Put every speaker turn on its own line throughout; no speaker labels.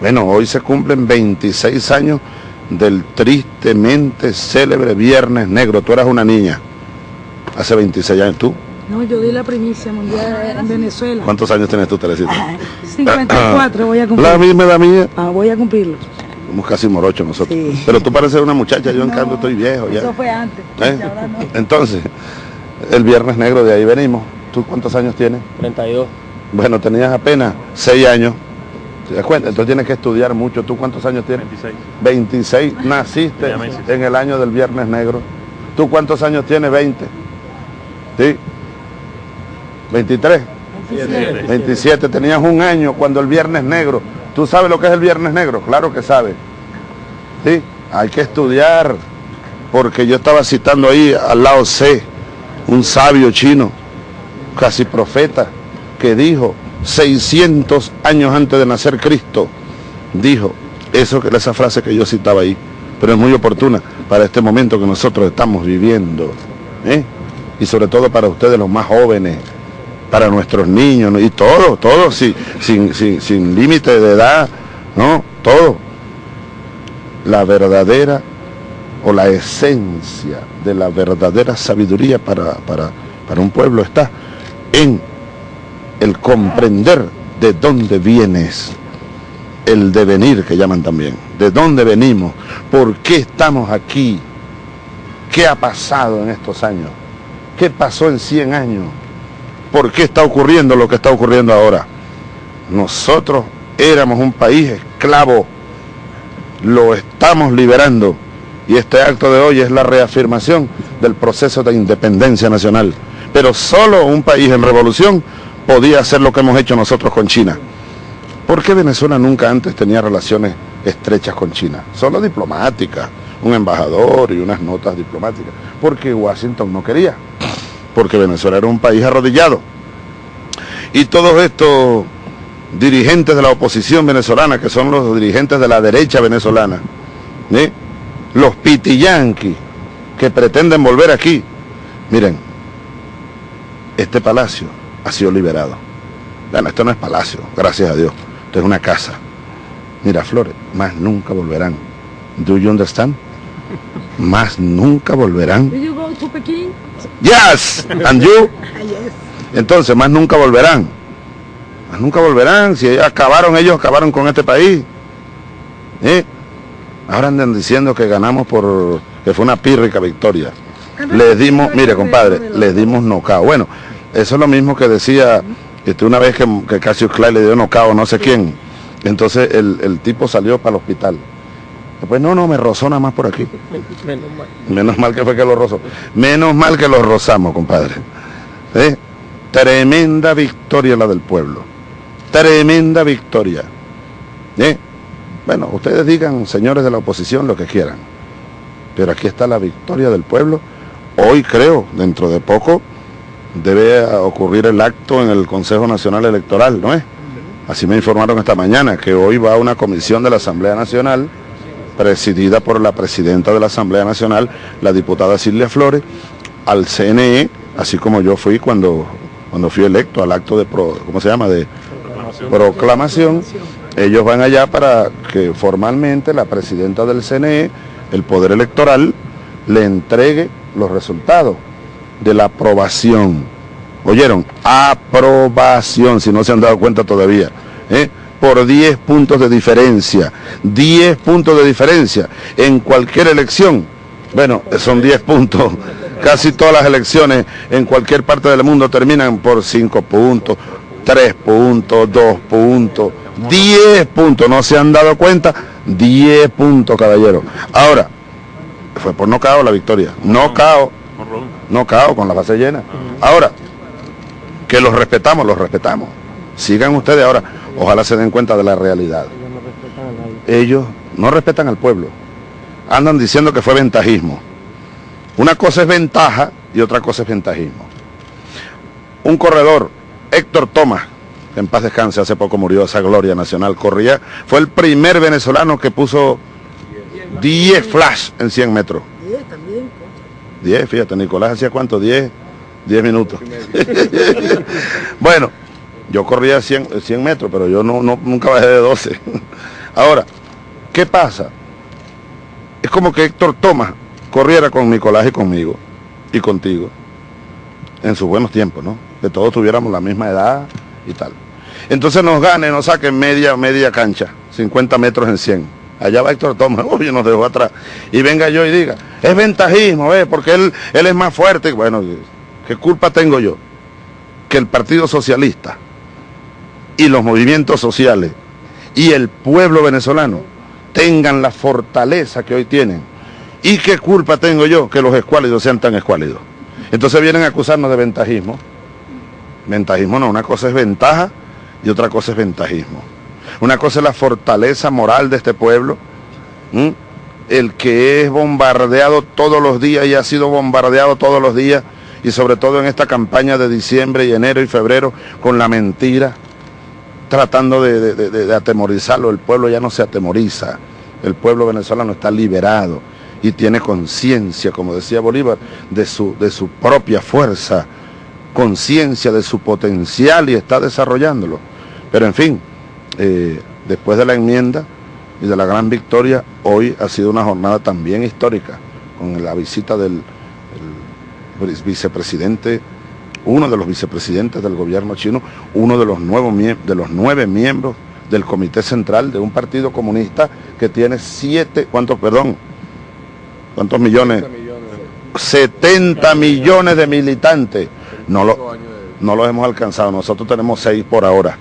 Bueno, hoy se cumplen 26 años del tristemente célebre Viernes Negro. Tú eras una niña hace 26 años. ¿Tú?
No, yo di la primicia mundial en Venezuela.
¿Cuántos años tienes tú, Teresita?
54 voy a cumplir.
La misma edad mía.
Ah, voy a cumplirlo.
Somos casi morochos nosotros.
Sí.
Pero tú pareces una muchacha, yo en
No,
cambio estoy viejo ya.
Eso fue antes.
¿Eh?
ahora no.
Entonces, el Viernes Negro de ahí venimos. ¿Tú cuántos años tienes?
32.
Bueno, tenías apenas 6 años. ¿Te das cuenta? Entonces tienes que estudiar mucho. ¿Tú cuántos años tienes?
26.
26. Naciste en el año del Viernes Negro. ¿Tú cuántos años tienes? 20. ¿Sí? 23.
27.
27. Tenías un año cuando el Viernes Negro. ¿Tú sabes lo que es el Viernes Negro? Claro que sabes. ¿Sí? Hay que estudiar. Porque yo estaba citando ahí al lado C, un sabio chino, casi profeta, que dijo 600 años antes de nacer Cristo, dijo eso esa frase que yo citaba ahí, pero es muy oportuna para este momento que nosotros estamos viviendo, ¿eh? y sobre todo para ustedes los más jóvenes, para nuestros niños, y todo, todo, sí, sin, sin, sin límite de edad, ¿no? Todo. La verdadera o la esencia de la verdadera sabiduría para, para, para un pueblo está en el comprender de dónde vienes, el devenir que llaman también, de dónde venimos, por qué estamos aquí, qué ha pasado en estos años, qué pasó en 100 años, por qué está ocurriendo lo que está ocurriendo ahora. Nosotros éramos un país esclavo, lo estamos liberando y este acto de hoy es la reafirmación del proceso de independencia nacional. Pero solo un país en revolución podía hacer lo que hemos hecho nosotros con China. ¿Por qué Venezuela nunca antes tenía relaciones estrechas con China? Solo diplomáticas, un embajador y unas notas diplomáticas. Porque Washington no quería. Porque Venezuela era un país arrodillado. Y todos estos dirigentes de la oposición venezolana, que son los dirigentes de la derecha venezolana, ¿eh? los pitiyanquis que pretenden volver aquí, miren, este palacio ha sido liberado. Bueno, esto no es palacio, gracias a Dios. Esto es una casa. Miraflores, más nunca volverán. Do you understand? Más nunca volverán.
Do you go to?
Yes, and you.
Ah, yes.
Entonces, más nunca volverán. Más nunca volverán. Si acabaron ellos, acabaron con este país. ¿Eh? Ahora andan diciendo que ganamos por que fue una pírrica victoria. Les dimos, mire compadre, les dimos nocao. Bueno, eso es lo mismo que decía este, una vez que, que Cassius Clay le dio nocao no sé quién. Entonces el, el tipo salió para el hospital. Después, no, no, me rozó nada más por aquí.
Menos mal.
Menos mal que fue que lo rozó. Menos mal que lo rozamos, compadre. ¿Eh? Tremenda victoria la del pueblo. Tremenda victoria. ¿Eh? Bueno, ustedes digan, señores de la oposición, lo que quieran. Pero aquí está la victoria del pueblo. Hoy creo, dentro de poco, debe ocurrir el acto en el Consejo Nacional Electoral, ¿no es? Así me informaron esta mañana, que hoy va una comisión de la Asamblea Nacional, presidida por la presidenta de la Asamblea Nacional, la diputada Silvia Flores, al CNE, así como yo fui cuando, cuando fui electo al acto de, pro- ¿cómo se llama?, de proclamación. Ellos van allá para que formalmente la presidenta del CNE, el Poder Electoral, le entregue los resultados de la aprobación. ¿Oyeron? Aprobación, si no se han dado cuenta todavía. ¿eh? Por 10 puntos de diferencia. 10 puntos de diferencia en cualquier elección. Bueno, son 10 puntos. Casi todas las elecciones en cualquier parte del mundo terminan por 5 puntos, 3 puntos, 2 puntos, 10 puntos. ¿No se han dado cuenta? 10 puntos, caballero. Ahora, fue por nocao la victoria. Nocao, nocao con la base llena. Ahora, que los respetamos, los respetamos. Sigan ustedes ahora. Ojalá se den cuenta de la realidad.
Ellos no respetan
no al pueblo. Andan diciendo que fue ventajismo. Una cosa es ventaja y otra cosa es ventajismo. Un corredor, Héctor Tomás, en paz descanse, hace poco murió esa gloria nacional, corría, fue el primer venezolano que puso 10 flash en 100 metros.
10 también.
10, fíjate, Nicolás hacía cuánto, 10, 10 minutos. bueno, yo corría 100, 100 metros, pero yo no, no- nunca bajé de 12. Ahora, ¿qué pasa? Es como que Héctor Tomás corriera con Nicolás y conmigo y contigo en sus buenos tiempos, ¿no? Que todos tuviéramos la misma edad y tal. Entonces nos gane, nos saquen media, media cancha, 50 metros en 100. Allá va Héctor Tomás, uy, nos dejó atrás. Y venga yo y diga, es ventajismo. Porque él, él es más fuerte. Bueno, ¿qué culpa tengo yo? Que el Partido Socialista y los movimientos sociales y el pueblo venezolano tengan la fortaleza que hoy tienen. ¿Y qué culpa tengo yo que los escuálidos sean tan escuálidos? Entonces vienen a acusarnos de ventajismo. Ventajismo no, una cosa es ventaja y otra cosa es ventajismo. Una cosa es la fortaleza moral de este pueblo, el que es bombardeado todos los días y ha sido bombardeado todos los días, y sobre todo en esta campaña de diciembre y enero y febrero con la mentira, tratando de, atemorizarlo. El pueblo ya no se atemoriza, el pueblo venezolano está liberado y tiene conciencia, como decía Bolívar, de su, de su propia fuerza, conciencia de su potencial y está desarrollándolo. Pero en fin, eh, después de la enmienda y de la gran victoria, hoy ha sido una jornada también histórica, con la visita del vicepresidente uno de los vicepresidentes del gobierno chino, uno de los, nuevos, de los nueve miembros del Comité Central de un partido comunista que tiene siete, ¿cuántos, perdón? ¿Cuántos millones? 70 millones de militantes. No lo, no los hemos alcanzado, nosotros tenemos seis por ahora.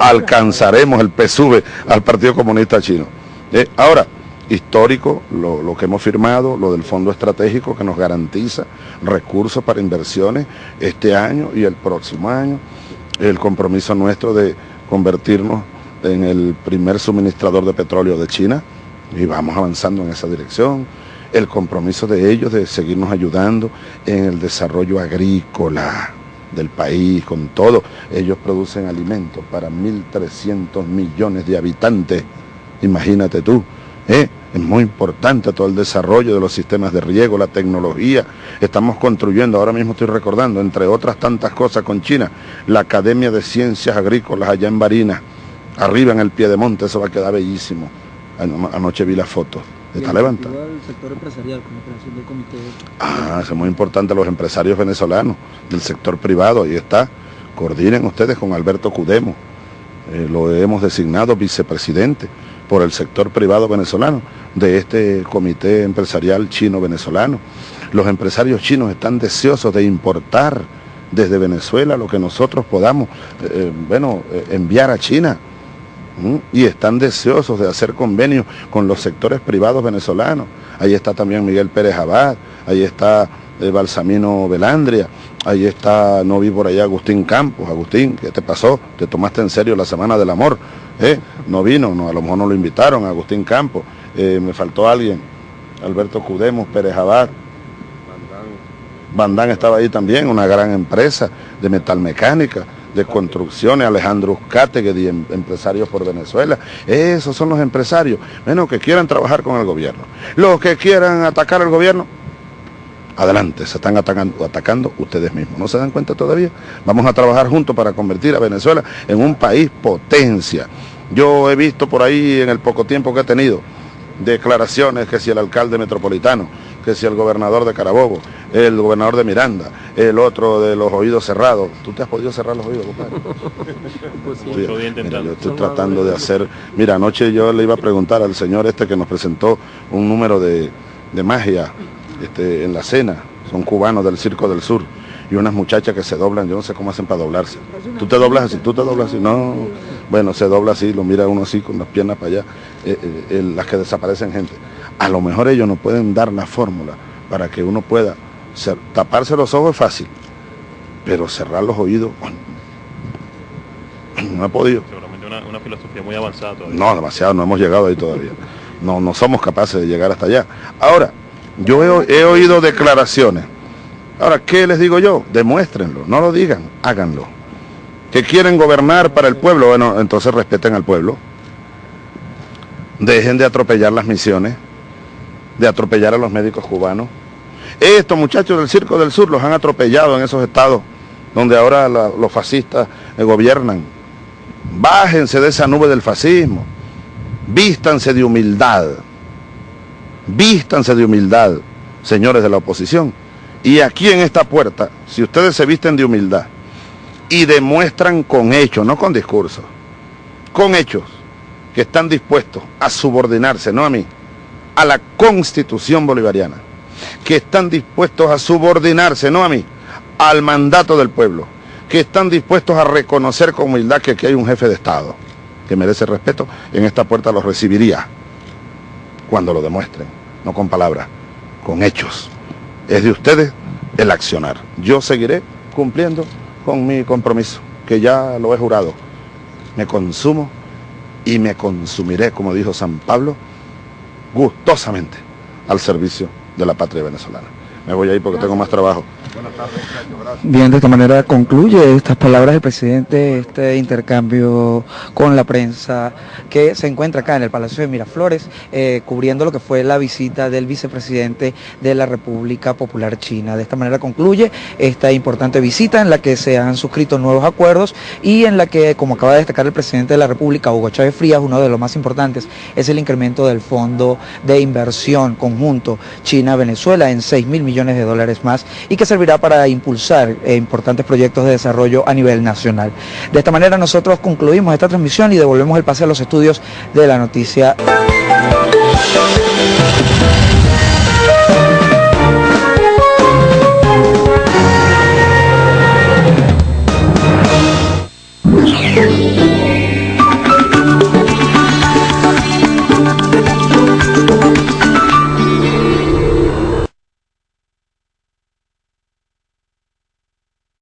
Alcanzaremos el PSUV al Partido Comunista Chino. Eh, ahora, histórico lo, que hemos firmado, lo del fondo estratégico que nos garantiza recursos para inversiones este año y el próximo año, el compromiso nuestro de convertirnos en el primer suministrador de petróleo de China. Y vamos avanzando en esa dirección, el compromiso de ellos de seguirnos ayudando en el desarrollo agrícola del país, con todo. Ellos producen alimentos para 1.300 millones de habitantes, imagínate tú. ¿eh? Es muy importante todo el desarrollo de los sistemas de riego, la tecnología. Estamos construyendo, ahora mismo estoy recordando, entre otras tantas cosas con China, la Academia de Ciencias Agrícolas allá en Barinas, arriba en el pie de monte, eso va a quedar bellísimo. Anoche vi la foto. Está levantado. El sector empresarial del comité. Ah, es muy importante los empresarios venezolanos del sector privado, ahí está. Coordinen ustedes con Alberto Cudemo. Eh, lo hemos designado vicepresidente por el sector privado venezolano de este comité empresarial chino-venezolano. Los empresarios chinos están deseosos de importar desde Venezuela lo que nosotros podamos eh, eh, bueno, eh, enviar a China. Y están deseosos de hacer convenios con los sectores privados venezolanos. Ahí está también Miguel Pérez Abad, ahí está Balsamino Velandria, ahí está, no vi por allá Agustín Campos. Agustín, ¿qué te pasó? ¿Te tomaste en serio la Semana del Amor? ¿Eh? No vino, no, a lo mejor no lo invitaron, Agustín Campos, eh, me faltó alguien, Alberto Cudemos, Pérez Abad. Bandán estaba ahí también, una gran empresa de metalmecánica, de construcciones, Alejandro Uscategui, em, empresarios por Venezuela. Esos son los empresarios, menos que quieran trabajar con el gobierno. Los que quieran atacar al gobierno, adelante, se están atacando, atacando ustedes mismos. ¿No se dan cuenta todavía? Vamos a trabajar juntos para convertir a Venezuela en un país potencia. Yo he visto por ahí en el poco tiempo que he tenido declaraciones que si el alcalde metropolitano, que si el gobernador de Carabobo, el gobernador de Miranda, el otro de los oídos cerrados. ¿Tú te has podido cerrar los oídos, compadre? Pues yo estoy tratando de hacer... Mira, anoche yo le iba a preguntar al señor este que nos presentó un número de, de magia este, en la cena, son cubanos del Circo del Sur, y unas muchachas que se doblan, yo no sé cómo hacen para doblarse. Tú te doblas así, tú te doblas así, no, bueno, se dobla así, lo mira uno así con las piernas para allá, eh, eh, las que desaparecen gente. A lo mejor ellos no pueden dar la fórmula para que uno pueda taparse los ojos es fácil, pero cerrar los oídos, no ha podido.
Seguramente una, filosofía muy avanzada todavía.
No, demasiado, no hemos llegado ahí todavía. No, no somos capaces de llegar hasta allá. Ahora, yo he, oído declaraciones. Ahora, ¿qué les digo yo? Demuéstrenlo, no lo digan, háganlo. Que quieren gobernar para el pueblo, bueno, entonces respeten al pueblo. Dejen de atropellar las misiones, de atropellar a los médicos cubanos. Estos muchachos del Circo del Sur los han atropellado en esos estados donde ahora los fascistas gobiernan. Bájense de esa nube del fascismo. Vístanse de humildad. Vístanse de humildad, señores de la oposición. Y aquí en esta puerta, si ustedes se visten de humildad y demuestran con hechos, no con discursos, con hechos, que están dispuestos a subordinarse, no a mí, a la constitución bolivariana, que están dispuestos a subordinarse, no a mí, al mandato del pueblo, que están dispuestos a reconocer con humildad que aquí hay un jefe de Estado que merece respeto, en esta puerta lo recibiría cuando lo demuestren, no con palabras, con hechos. Es de ustedes el accionar. Yo seguiré cumpliendo con mi compromiso, que ya lo he jurado. Me consumo y me consumiré, como dijo San Pablo, gustosamente al servicio de la patria venezolana. Me voy a ir porque tengo más trabajo.
Bien, de esta manera concluye estas palabras del presidente, este intercambio con la prensa que se encuentra acá en el Palacio de Miraflores, eh, cubriendo lo que fue la visita del vicepresidente de la República Popular China. De esta manera concluye esta importante visita en la que se han suscrito nuevos acuerdos y en la que, como acaba de destacar el presidente de la República, Hugo Chávez Frías, uno de los más importantes es el incremento del Fondo de Inversión Conjunto China-Venezuela en 6 mil de dólares más y que servirá para impulsar eh, importantes proyectos de desarrollo a nivel nacional. De esta manera nosotros concluimos esta transmisión y devolvemos el pase a los estudios de la noticia.